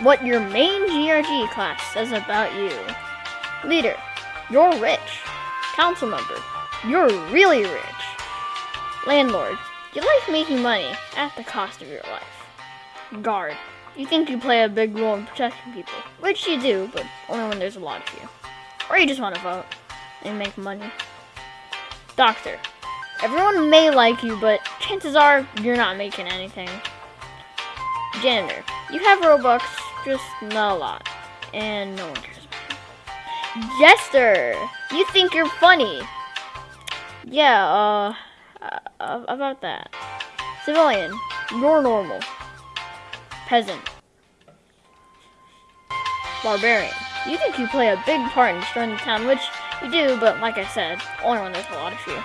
what your main GRG class says about you. Leader, you're rich. Council member, you're really rich. Landlord, you like making money at the cost of your life. Guard, you think you play a big role in protecting people, which you do, but only when there's a lot of you. Or you just want to vote and make money. Doctor, everyone may like you, but chances are you're not making anything. Janitor, you have Robux, just not a lot, and no one cares about you. Jester, you think you're funny. Yeah, uh, uh, about that. Civilian, you're normal. Peasant. Barbarian, you think you play a big part in destroying the town, which you do, but like I said, only when there's a lot of you.